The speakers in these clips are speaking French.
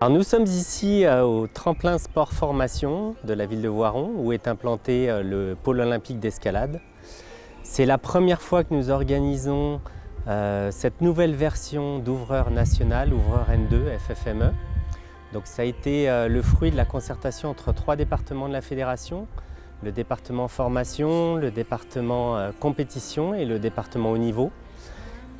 Alors nous sommes ici euh, au tremplin sport formation de la ville de Voiron où est implanté euh, le pôle olympique d'escalade. C'est la première fois que nous organisons euh, cette nouvelle version d'ouvreur national, ouvreur N2 FFME. Donc ça a été le fruit de la concertation entre trois départements de la fédération, le département formation, le département compétition et le département haut niveau.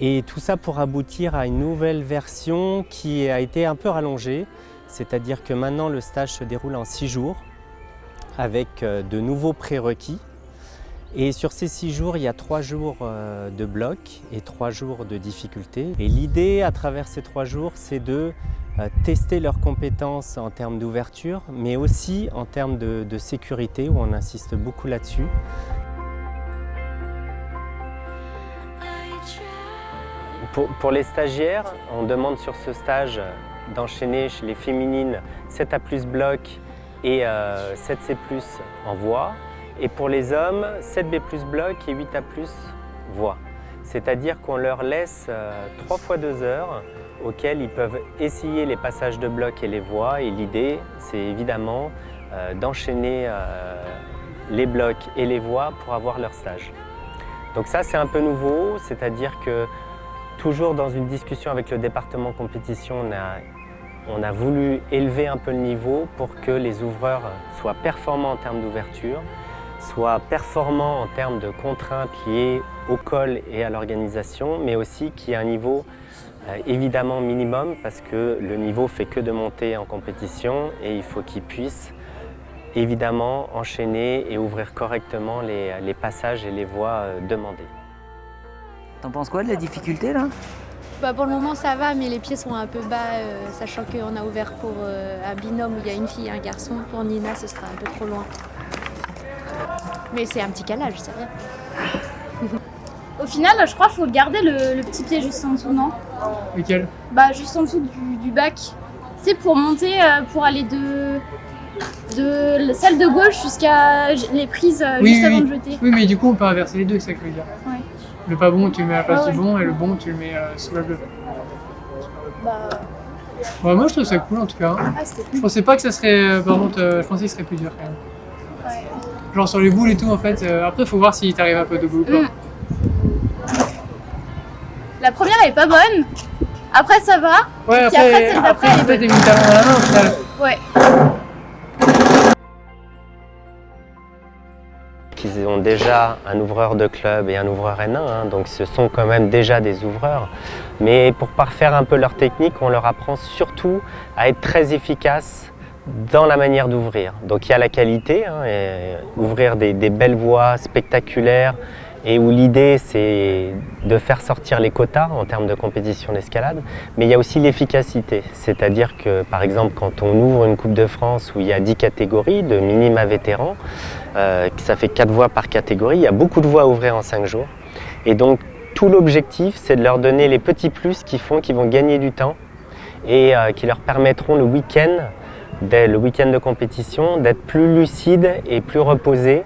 Et tout ça pour aboutir à une nouvelle version qui a été un peu rallongée, c'est-à-dire que maintenant le stage se déroule en six jours avec euh, de nouveaux prérequis. Et sur ces six jours, il y a trois jours euh, de bloc et trois jours de difficulté. Et l'idée à travers ces trois jours, c'est de euh, tester leurs compétences en termes d'ouverture, mais aussi en termes de, de sécurité, où on insiste beaucoup là-dessus. Pour, les stagiaires, on demande sur ce stage d'enchaîner chez les féminines 7A plus bloc et 7C euh, en voix. Et pour les hommes, 7B plus bloc et 8A plus voix. C'est-à-dire qu'on leur laisse 3 euh, fois 2 heures auxquelles ils peuvent essayer les passages de bloc et les voix. Et l'idée, c'est évidemment euh, d'enchaîner les blocs et les voix pour avoir leur stage. Donc ça, c'est un peu nouveau, c'est-à-dire que Toujours dans une discussion avec le département compétition, on a, voulu élever un peu le niveau pour que les ouvreurs soient performants en termes d'ouverture, soient performants en termes de contraintes liées au col et à l'organisation, mais aussi qu'il y ait un niveau euh, évidemment minimum parce que le niveau fait que de monter en compétition et il faut qu'ils puissent évidemment enchaîner et ouvrir correctement les passages et les voies euh, demandées. T'en penses quoi de la difficulté là? Bah pour le moment ça va, mais les pieds sont un peu bas, euh, sachant qu'on a ouvert pour euh, un binôme où il y a une fille et un garçon. Pour Nina, ce sera un peu trop loin. Mais c'est un petit calage, c'est rien. Au final, je crois qu'il faut garder le, petit pied juste en dessous, non? Lequel Bah juste en dessous du, bac. C'est pour monter, euh, pour aller de, de la salle de gauche jusqu'à les prises juste avant de jeter. Oui, mais du coup on peut inverser les deux, c'est ça que je veux dire. Ouais. Le pas bon, tu le mets à la place du bon, et le bon, tu le mets euh, sous la bleue. Bah... Moi je trouve ça cool en tout cas. Ah, je pensais pas que ça serait. Euh, par contre, euh, je pensais que ce serait plus dur quand même. Ouais. Genre sur les boules et tout en fait. après, faut voir si t'arrives un peu de boule ou pas. Mm. La première elle est pas bonne. Après ça va. Ouais, après, après. Après, t'as mis le talon dans la main au final. Ouais. Qu'ils ont déjà un ouvreur de club et un ouvreur N1, hein, donc ce sont quand même déjà des ouvreurs. Mais pour parfaire un peu leur technique, on leur apprend surtout à être très efficaces dans la manière d'ouvrir. Donc il y a la qualité, hein, ouvrir des, belles voies spectaculaires, et où l'idée c'est de faire sortir les quotas en termes de compétition d'escalade, mais il y a aussi l'efficacité, c'est-à-dire que par exemple quand on ouvre une Coupe de France où il y a 10 catégories de minima vétérans, euh, ça fait 4 voies par catégorie, il y a beaucoup de voies à ouvrir en 5 jours, et donc tout l'objectif c'est de leur donner les petits plus qui font qu'ils vont gagner du temps et euh, qui leur permettront le week-end, le week-end de compétition, d'être plus lucides et plus reposés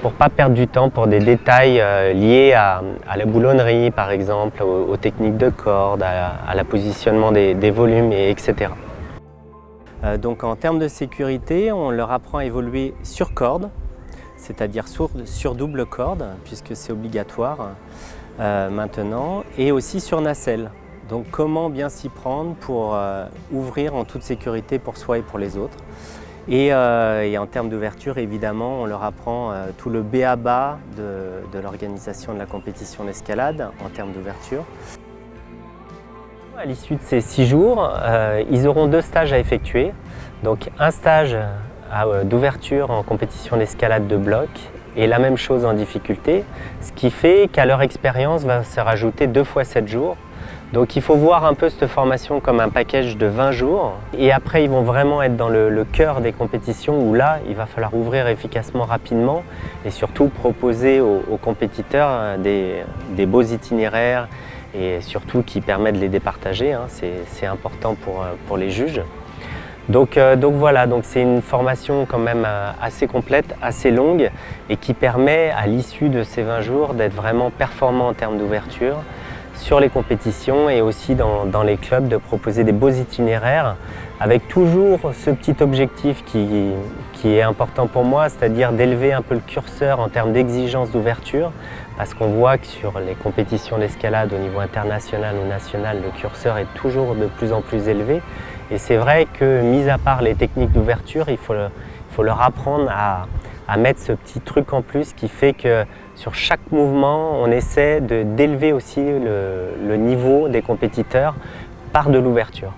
pour ne pas perdre du temps pour des détails euh, liés à, la boulonnerie par exemple, aux, techniques de corde, à, la positionnement des, volumes, et etc. Euh, donc en termes de sécurité, on leur apprend à évoluer sur corde, c'est-à-dire sur, double corde, puisque c'est obligatoire maintenant, et aussi sur nacelle. Donc comment bien s'y prendre pour ouvrir en toute sécurité pour soi et pour les autres. Euh, et, en termes d'ouverture, évidemment, on leur apprend euh, tout le B.A.B.A. de, de l'organisation de la compétition d'escalade en termes d'ouverture. À l'issue de ces six jours, euh, ils auront deux stages à effectuer. Donc un stage d'ouverture en compétition d'escalade de bloc et la même chose en difficulté, ce qui fait qu'à leur expérience va se rajouter deux fois sept jours donc il faut voir un peu cette formation comme un package de 20 jours et après ils vont vraiment être dans le, cœur des compétitions où là il va falloir ouvrir efficacement rapidement et surtout proposer aux, compétiteurs euh, des, beaux itinéraires et surtout qui permettent de les départager, hein. c'est important pour, euh, pour, les juges. Donc, euh, donc voilà, c'est une formation quand même assez complète, assez longue et qui permet à l'issue de ces 20 jours d'être vraiment performant en termes d'ouverture, sur les compétitions et aussi dans, dans, les clubs de proposer des beaux itinéraires avec toujours ce petit objectif qui, qui est important pour moi, c'est-à-dire d'élever un peu le curseur en termes d'exigence d'ouverture parce qu'on voit que sur les compétitions d'escalade au niveau international ou national, le curseur est toujours de plus en plus élevé et c'est vrai que, mis à part les techniques d'ouverture, il faut, leur apprendre à, mettre ce petit truc en plus qui fait que sur chaque mouvement, on essaie d'élever aussi le niveau des compétiteurs par de l'ouverture.